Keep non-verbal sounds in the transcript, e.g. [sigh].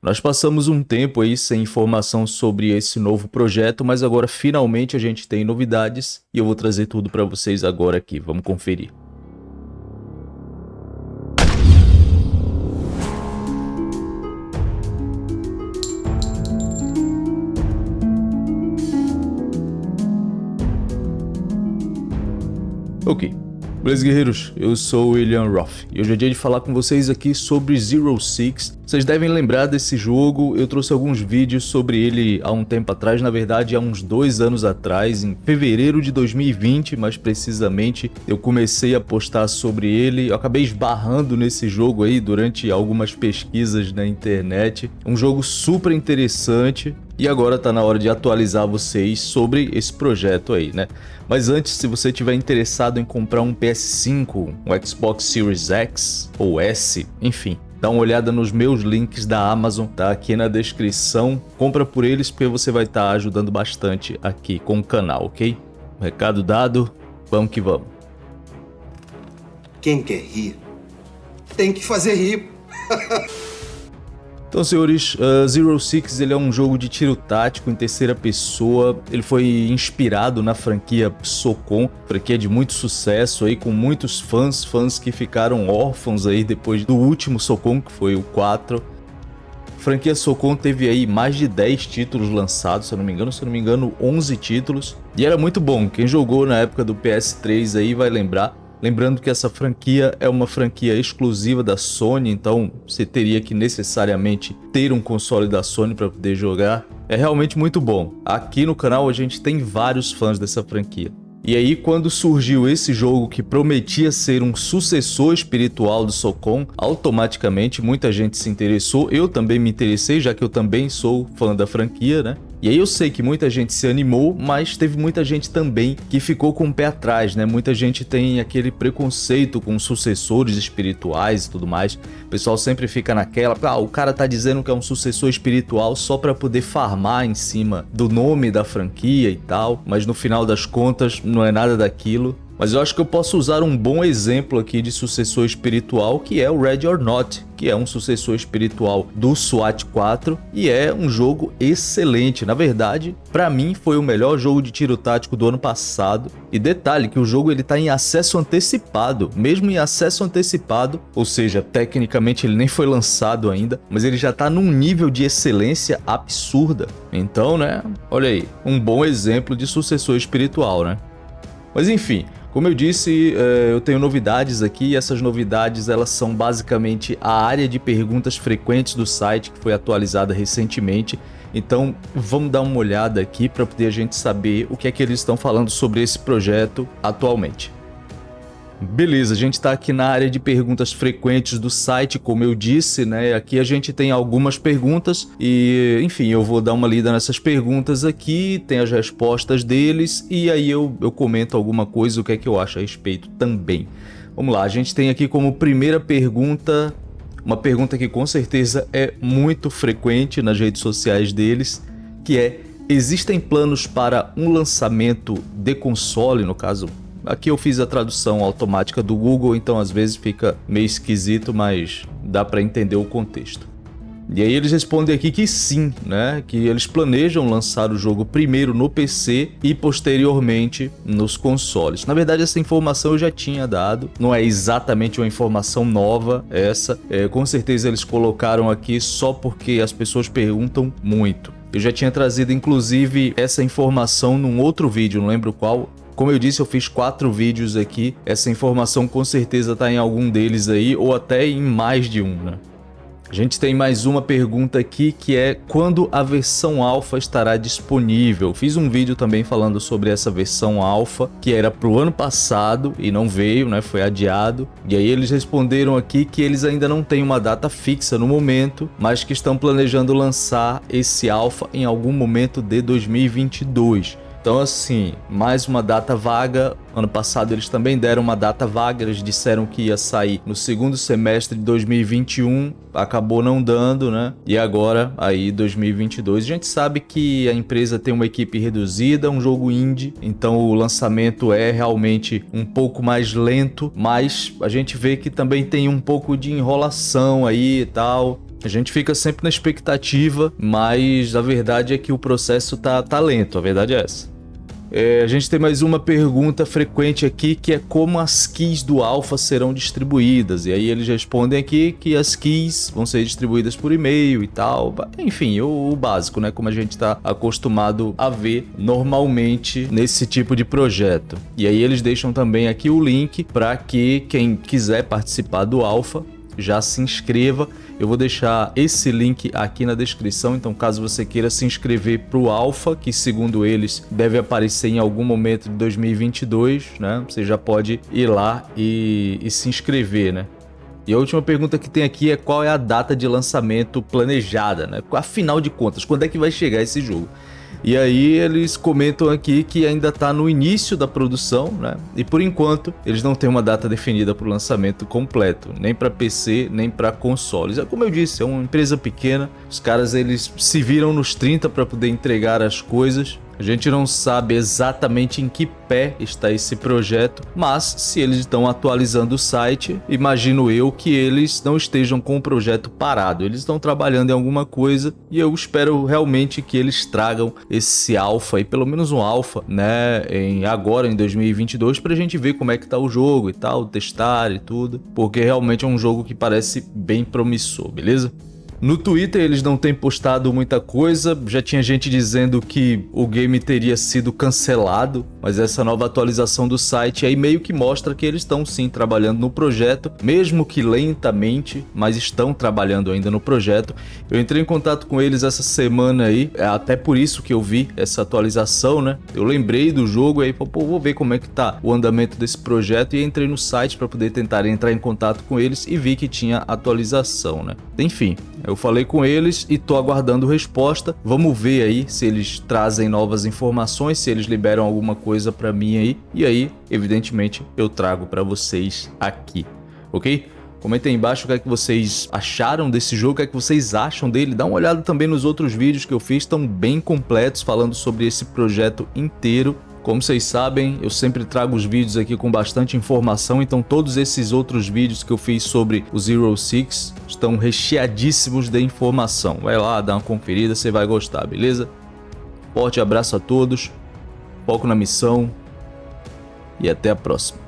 Nós passamos um tempo aí sem informação sobre esse novo projeto, mas agora finalmente a gente tem novidades e eu vou trazer tudo para vocês agora aqui. Vamos conferir. Ok, Beleza, guerreiros? Eu sou o William Roth e hoje é dia de falar com vocês aqui sobre Zero Six. Vocês devem lembrar desse jogo, eu trouxe alguns vídeos sobre ele há um tempo atrás, na verdade há uns dois anos atrás, em fevereiro de 2020, mais precisamente, eu comecei a postar sobre ele, eu acabei esbarrando nesse jogo aí durante algumas pesquisas na internet. Um jogo super interessante, e agora está na hora de atualizar vocês sobre esse projeto aí, né? Mas antes, se você tiver interessado em comprar um PS5, um Xbox Series X ou S, enfim, dá uma olhada nos meus links da Amazon, tá aqui na descrição. Compra por eles porque você vai estar tá ajudando bastante aqui com o canal, ok? Recado dado, vamos que vamos. Quem quer rir, tem que fazer rir. [laughs] Então, senhores, uh, Zero Six ele é um jogo de tiro tático em terceira pessoa. Ele foi inspirado na franquia Socom, franquia de muito sucesso aí, com muitos fãs, fãs que ficaram órfãos aí depois do último Socom, que foi o 4. A franquia Socom teve aí mais de 10 títulos lançados, se eu não me engano, se eu não me engano, 11 títulos. E era muito bom, quem jogou na época do PS3 aí vai lembrar. Lembrando que essa franquia é uma franquia exclusiva da Sony, então você teria que necessariamente ter um console da Sony para poder jogar. É realmente muito bom. Aqui no canal a gente tem vários fãs dessa franquia. E aí, quando surgiu esse jogo que prometia ser um sucessor espiritual do Socom, automaticamente muita gente se interessou, eu também me interessei, já que eu também sou fã da franquia, né? E aí eu sei que muita gente se animou, mas teve muita gente também que ficou com o pé atrás, né? Muita gente tem aquele preconceito com sucessores espirituais e tudo mais. O pessoal sempre fica naquela, ah, o cara tá dizendo que é um sucessor espiritual só para poder farmar em cima do nome da franquia e tal, mas no final das contas não é nada daquilo. Mas eu acho que eu posso usar um bom exemplo aqui de sucessor espiritual, que é o Red or Not, que é um sucessor espiritual do SWAT 4 e é um jogo excelente. Na verdade, para mim foi o melhor jogo de tiro tático do ano passado. E detalhe que o jogo ele tá em acesso antecipado, mesmo em acesso antecipado, ou seja, tecnicamente ele nem foi lançado ainda, mas ele já tá num nível de excelência absurda. Então, né, olha aí, um bom exemplo de sucessor espiritual, né? Mas enfim, como eu disse, eh, eu tenho novidades aqui essas novidades elas são basicamente a área de perguntas frequentes do site que foi atualizada recentemente. Então vamos dar uma olhada aqui para poder a gente saber o que é que eles estão falando sobre esse projeto atualmente. Beleza, a gente está aqui na área de perguntas frequentes do site, como eu disse, né? Aqui a gente tem algumas perguntas e, enfim, eu vou dar uma lida nessas perguntas aqui, tem as respostas deles e aí eu, eu comento alguma coisa, o que é que eu acho a respeito também. Vamos lá, a gente tem aqui como primeira pergunta, uma pergunta que com certeza é muito frequente nas redes sociais deles, que é, existem planos para um lançamento de console, no caso Aqui eu fiz a tradução automática do Google, então às vezes fica meio esquisito, mas dá para entender o contexto. E aí eles respondem aqui que sim, né? Que eles planejam lançar o jogo primeiro no PC e posteriormente nos consoles. Na verdade, essa informação eu já tinha dado, não é exatamente uma informação nova essa. É, com certeza eles colocaram aqui só porque as pessoas perguntam muito. Eu já tinha trazido inclusive essa informação num outro vídeo, não lembro qual, como eu disse, eu fiz quatro vídeos aqui. Essa informação com certeza está em algum deles aí, ou até em mais de um, né? A gente tem mais uma pergunta aqui que é quando a versão alfa estará disponível. Fiz um vídeo também falando sobre essa versão alfa que era para o ano passado e não veio, né? Foi adiado. E aí eles responderam aqui que eles ainda não têm uma data fixa no momento, mas que estão planejando lançar esse alfa em algum momento de 2022. Então, assim, mais uma data vaga. Ano passado eles também deram uma data vaga, eles disseram que ia sair no segundo semestre de 2021, acabou não dando, né? E agora, aí, 2022. A gente sabe que a empresa tem uma equipe reduzida, um jogo indie, então o lançamento é realmente um pouco mais lento, mas a gente vê que também tem um pouco de enrolação aí e tal. A gente fica sempre na expectativa, mas a verdade é que o processo tá, tá lento, a verdade é essa. É, a gente tem mais uma pergunta frequente aqui, que é como as keys do Alpha serão distribuídas. E aí eles respondem aqui que as keys vão ser distribuídas por e-mail e tal. Enfim, o, o básico, né? Como a gente está acostumado a ver normalmente nesse tipo de projeto. E aí eles deixam também aqui o link para que quem quiser participar do Alpha já se inscreva. Eu vou deixar esse link aqui na descrição, então caso você queira se inscrever para o Alpha, que segundo eles deve aparecer em algum momento de 2022, né? Você já pode ir lá e, e se inscrever, né? E a última pergunta que tem aqui é qual é a data de lançamento planejada, né? Afinal de contas, quando é que vai chegar esse jogo? E aí eles comentam aqui que ainda está no início da produção, né? E por enquanto eles não têm uma data definida para o lançamento completo, nem para PC, nem para consoles. É como eu disse, é uma empresa pequena, os caras eles se viram nos 30 para poder entregar as coisas a gente não sabe exatamente em que pé está esse projeto, mas se eles estão atualizando o site, imagino eu que eles não estejam com o projeto parado. Eles estão trabalhando em alguma coisa e eu espero realmente que eles tragam esse alfa e pelo menos um alfa, né, em agora em 2022 para a gente ver como é que tá o jogo e tal, testar e tudo, porque realmente é um jogo que parece bem promissor, beleza? No Twitter eles não têm postado muita coisa, já tinha gente dizendo que o game teria sido cancelado, mas essa nova atualização do site aí meio que mostra que eles estão sim trabalhando no projeto, mesmo que lentamente, mas estão trabalhando ainda no projeto. Eu entrei em contato com eles essa semana aí, é até por isso que eu vi essa atualização, né? Eu lembrei do jogo aí, pô, vou ver como é que tá o andamento desse projeto e entrei no site para poder tentar entrar em contato com eles e vi que tinha atualização, né? Enfim, eu falei com eles e tô aguardando resposta. Vamos ver aí se eles trazem novas informações, se eles liberam alguma coisa para mim aí. E aí, evidentemente, eu trago para vocês aqui, ok? Comentem aí embaixo o que é que vocês acharam desse jogo, o que é que vocês acham dele. Dá uma olhada também nos outros vídeos que eu fiz, estão bem completos falando sobre esse projeto inteiro. Como vocês sabem, eu sempre trago os vídeos aqui com bastante informação, então todos esses outros vídeos que eu fiz sobre o Zero Six estão recheadíssimos de informação. Vai lá, dá uma conferida, você vai gostar, beleza? Forte abraço a todos, foco na missão e até a próxima.